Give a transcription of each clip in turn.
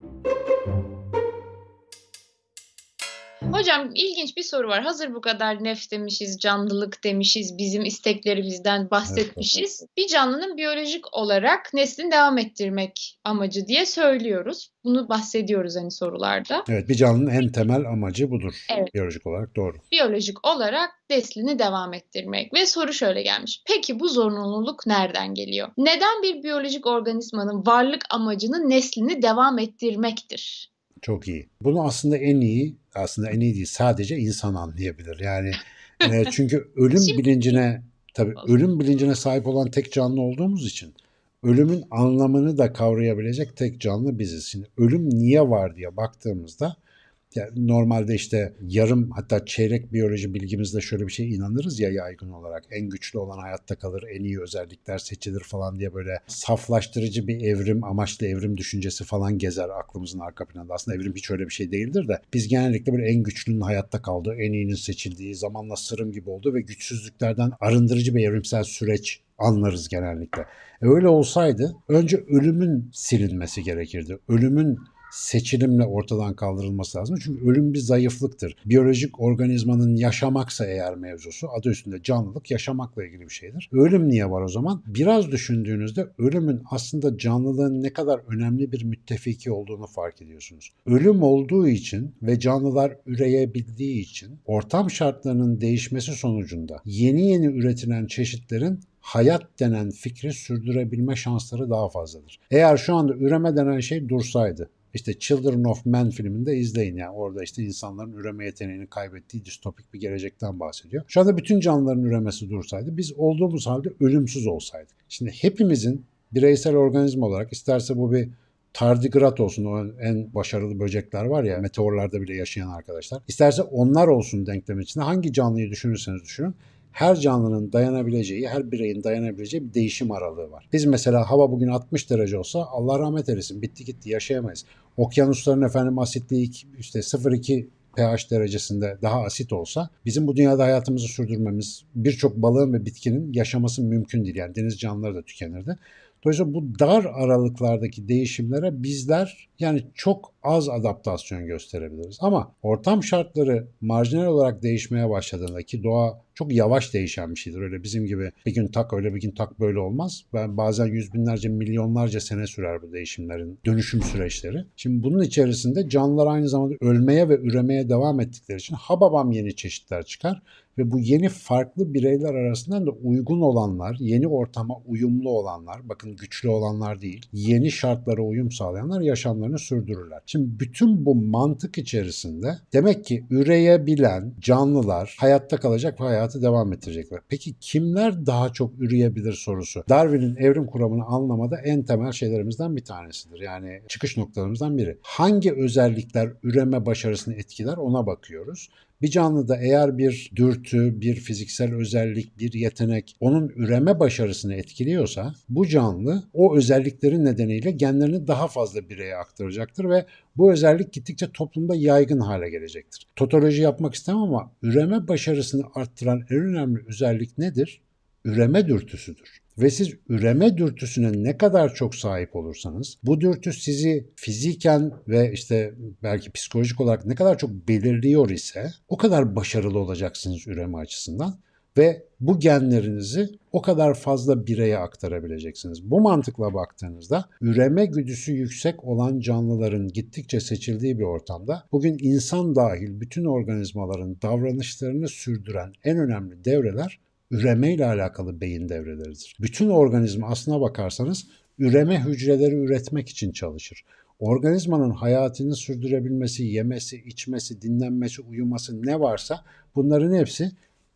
Thank you. Hocam ilginç bir soru var. Hazır bu kadar nef demişiz, canlılık demişiz, bizim isteklerimizden bahsetmişiz. Bir canlının biyolojik olarak neslini devam ettirmek amacı diye söylüyoruz. Bunu bahsediyoruz hani sorularda. Evet bir canlının en temel amacı budur. Evet. Biyolojik olarak doğru. Biyolojik olarak neslini devam ettirmek. Ve soru şöyle gelmiş. Peki bu zorunluluk nereden geliyor? Neden bir biyolojik organizmanın varlık amacının neslini devam ettirmektir? Çok iyi. Bunu aslında en iyi, aslında en iyi değil sadece insan anlayabilir. Yani e, çünkü ölüm Şimdi- bilincine tabii ölüm bilincine sahip olan tek canlı olduğumuz için ölümün anlamını da kavrayabilecek tek canlı biziz. Şimdi ölüm niye var diye baktığımızda yani normalde işte yarım hatta çeyrek biyoloji bilgimizde şöyle bir şey inanırız ya yaygın olarak. En güçlü olan hayatta kalır, en iyi özellikler seçilir falan diye böyle saflaştırıcı bir evrim, amaçlı evrim düşüncesi falan gezer aklımızın arka planında. Aslında evrim hiç öyle bir şey değildir de biz genellikle böyle en güçlünün hayatta kaldığı, en iyinin seçildiği, zamanla sırım gibi olduğu ve güçsüzlüklerden arındırıcı bir evrimsel süreç anlarız genellikle. E öyle olsaydı önce ölümün silinmesi gerekirdi. Ölümün seçilimle ortadan kaldırılması lazım. Çünkü ölüm bir zayıflıktır. Biyolojik organizmanın yaşamaksa eğer mevzusu adı üstünde canlılık yaşamakla ilgili bir şeydir. Ölüm niye var o zaman? Biraz düşündüğünüzde ölümün aslında canlılığın ne kadar önemli bir müttefiki olduğunu fark ediyorsunuz. Ölüm olduğu için ve canlılar üreyebildiği için ortam şartlarının değişmesi sonucunda yeni yeni üretilen çeşitlerin hayat denen fikri sürdürebilme şansları daha fazladır. Eğer şu anda üreme denen şey dursaydı, işte Children of Men filminde izleyin yani orada işte insanların üreme yeteneğini kaybettiği distopik bir gelecekten bahsediyor. Şu anda bütün canlıların üremesi dursaydı biz olduğumuz halde ölümsüz olsaydık. Şimdi hepimizin bireysel organizma olarak isterse bu bir tardigrat olsun o en başarılı böcekler var ya meteorlarda bile yaşayan arkadaşlar. İsterse onlar olsun denklem içinde hangi canlıyı düşünürseniz düşünün her canlının dayanabileceği, her bireyin dayanabileceği bir değişim aralığı var. Biz mesela hava bugün 60 derece olsa Allah rahmet eylesin bitti gitti yaşayamayız. Okyanusların efendim asitliği işte 0,2 pH derecesinde daha asit olsa bizim bu dünyada hayatımızı sürdürmemiz birçok balığın ve bitkinin yaşaması mümkün değil. Yani deniz canlıları da tükenirdi. Dolayısıyla bu dar aralıklardaki değişimlere bizler yani çok az adaptasyon gösterebiliriz. Ama ortam şartları marjinal olarak değişmeye başladığında ki doğa çok yavaş değişen bir şeydir. Öyle bizim gibi bir gün tak öyle bir gün tak böyle olmaz. Ben bazen yüz binlerce milyonlarca sene sürer bu değişimlerin dönüşüm süreçleri. Şimdi bunun içerisinde canlılar aynı zamanda ölmeye ve üremeye devam ettikleri için hababam yeni çeşitler çıkar ve bu yeni farklı bireyler arasından da uygun olanlar, yeni ortama uyumlu olanlar, bakın güçlü olanlar değil, yeni şartlara uyum sağlayanlar yaşamlarını sürdürürler. Şimdi bütün bu mantık içerisinde demek ki üreyebilen canlılar hayatta kalacak ve hayatı devam ettirecekler. Peki kimler daha çok üreyebilir sorusu Darwin'in evrim kuramını anlamada en temel şeylerimizden bir tanesidir. Yani çıkış noktalarımızdan biri. Hangi özellikler üreme başarısını etkiler ona bakıyoruz. Bir canlıda eğer bir dürtü, bir fiziksel özellik, bir yetenek onun üreme başarısını etkiliyorsa bu canlı o özelliklerin nedeniyle genlerini daha fazla bireye aktaracaktır ve bu özellik gittikçe toplumda yaygın hale gelecektir. Totoloji yapmak istemem ama üreme başarısını arttıran en önemli özellik nedir? Üreme dürtüsüdür. Ve siz üreme dürtüsüne ne kadar çok sahip olursanız bu dürtü sizi fiziken ve işte belki psikolojik olarak ne kadar çok belirliyor ise o kadar başarılı olacaksınız üreme açısından ve bu genlerinizi o kadar fazla bireye aktarabileceksiniz. Bu mantıkla baktığınızda üreme güdüsü yüksek olan canlıların gittikçe seçildiği bir ortamda bugün insan dahil bütün organizmaların davranışlarını sürdüren en önemli devreler üreme ile alakalı beyin devreleridir. Bütün organizma aslına bakarsanız üreme hücreleri üretmek için çalışır. Organizmanın hayatını sürdürebilmesi, yemesi, içmesi, dinlenmesi, uyuması ne varsa bunların hepsi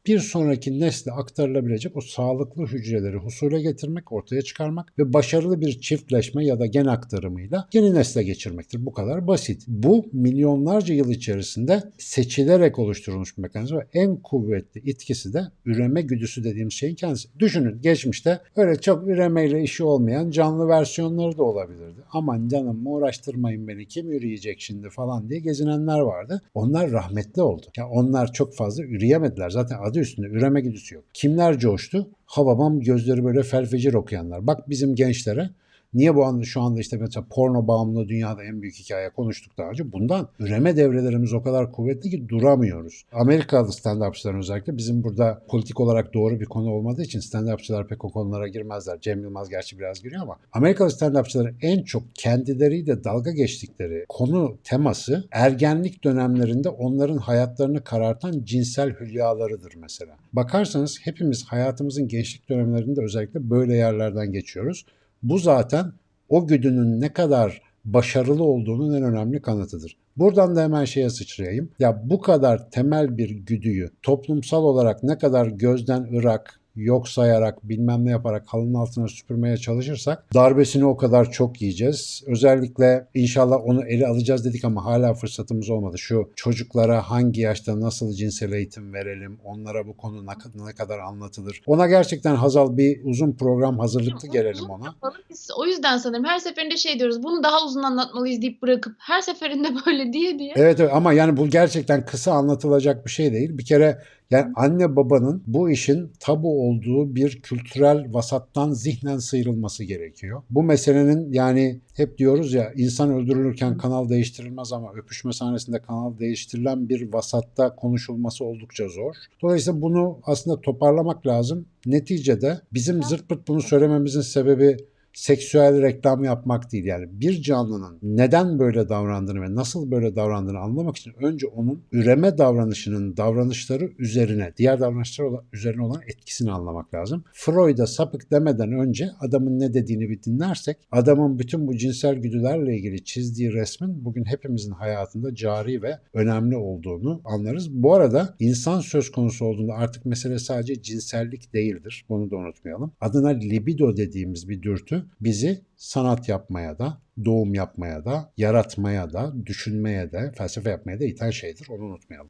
bir sonraki nesle aktarılabilecek o sağlıklı hücreleri husule getirmek, ortaya çıkarmak ve başarılı bir çiftleşme ya da gen aktarımıyla yeni nesle geçirmektir. Bu kadar basit. Bu milyonlarca yıl içerisinde seçilerek oluşturulmuş bir mekanizma en kuvvetli etkisi de üreme güdüsü dediğimiz şeyin kendisi. Düşünün geçmişte öyle çok üremeyle işi olmayan canlı versiyonları da olabilirdi. Aman canım uğraştırmayın beni kim üreyecek şimdi falan diye gezinenler vardı. Onlar rahmetli oldu. Ya onlar çok fazla üreyemediler. Zaten adı üstünde üreme güdüsü yok. Kimler coştu? Hababam gözleri böyle felfecir okuyanlar. Bak bizim gençlere Niye bu anda şu anda işte mesela porno bağımlılığı dünyada en büyük hikaye konuştuk daha önce. Bundan üreme devrelerimiz o kadar kuvvetli ki duramıyoruz. Amerikalı stand-upçıların özellikle bizim burada politik olarak doğru bir konu olmadığı için stand-upçılar pek o konulara girmezler. Cem Yılmaz gerçi biraz giriyor ama Amerikalı stand-upçıların en çok kendileriyle dalga geçtikleri konu teması ergenlik dönemlerinde onların hayatlarını karartan cinsel hülyalarıdır mesela. Bakarsanız hepimiz hayatımızın gençlik dönemlerinde özellikle böyle yerlerden geçiyoruz. Bu zaten o güdünün ne kadar başarılı olduğunun en önemli kanıtıdır. Buradan da hemen şeye sıçrayayım. Ya bu kadar temel bir güdüyü toplumsal olarak ne kadar gözden ırak, yok sayarak, bilmem ne yaparak halının altına süpürmeye çalışırsak darbesini o kadar çok yiyeceğiz. Özellikle inşallah onu ele alacağız dedik ama hala fırsatımız olmadı. Şu çocuklara hangi yaşta nasıl cinsel eğitim verelim, onlara bu konu ne, kadar anlatılır. Ona gerçekten Hazal bir uzun program hazırlıklı gelelim ona. Yapalım. Biz o yüzden sanırım her seferinde şey diyoruz. Bunu daha uzun anlatmalıyız deyip bırakıp her seferinde böyle diye diye. Evet, evet ama yani bu gerçekten kısa anlatılacak bir şey değil. Bir kere yani anne babanın bu işin tabu olduğu bir kültürel vasattan zihnen sıyrılması gerekiyor. Bu meselenin yani hep diyoruz ya insan öldürülürken kanal değiştirilmez ama öpüşme sahnesinde kanal değiştirilen bir vasatta konuşulması oldukça zor. Dolayısıyla bunu aslında toparlamak lazım. Neticede bizim zırt pırt bunu söylememizin sebebi seksüel reklam yapmak değil. Yani bir canlının neden böyle davrandığını ve nasıl böyle davrandığını anlamak için önce onun üreme davranışının davranışları üzerine, diğer davranışlar üzerine olan etkisini anlamak lazım. Freud'a sapık demeden önce adamın ne dediğini bir dinlersek, adamın bütün bu cinsel güdülerle ilgili çizdiği resmin bugün hepimizin hayatında cari ve önemli olduğunu anlarız. Bu arada insan söz konusu olduğunda artık mesele sadece cinsellik değildir. Bunu da unutmayalım. Adına libido dediğimiz bir dürtü bizi sanat yapmaya da, doğum yapmaya da, yaratmaya da, düşünmeye de, felsefe yapmaya da iten şeydir. Onu unutmayalım.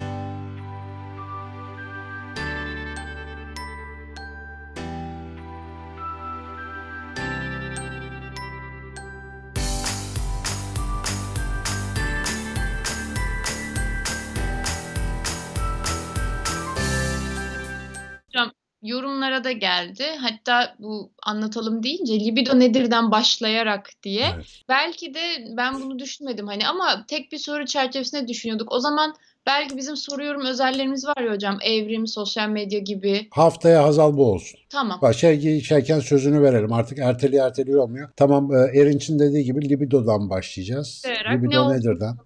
Yorumlara da geldi. Hatta bu anlatalım deyince libido nedirden başlayarak diye. Evet. Belki de ben bunu düşünmedim hani ama tek bir soru çerçevesinde düşünüyorduk. O zaman belki bizim soru yorum özellerimiz var ya hocam. Evrim, sosyal medya gibi. Haftaya Hazal bu olsun. Tamam. Bak şey, şeyken sözünü verelim. Artık erteli erteli olmuyor. Tamam e, Erinç'in dediği gibi libidodan başlayacağız. Ne Libido olduğunu nedirden?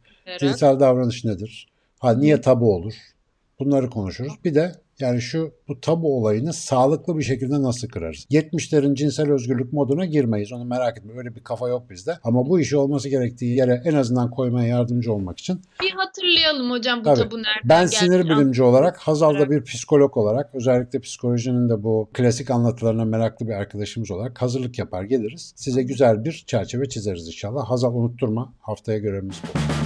Cinsel davranış nedir? Ha niye tabu olur? Bunları konuşuruz. Bir de yani şu bu tabu olayını sağlıklı bir şekilde nasıl kırarız? 70'lerin cinsel özgürlük moduna girmeyiz. Onu merak etme. Öyle bir kafa yok bizde. Ama bu işi olması gerektiği yere en azından koymaya yardımcı olmak için Bir hatırlayalım hocam bu Tabii. tabu nereden ben sinir bilimci olarak, Hazal da bir psikolog olarak, özellikle psikolojinin de bu klasik anlatılarına meraklı bir arkadaşımız olarak hazırlık yapar geliriz. Size güzel bir çerçeve çizeriz inşallah. Hazal unutturma. Haftaya görevimiz bu.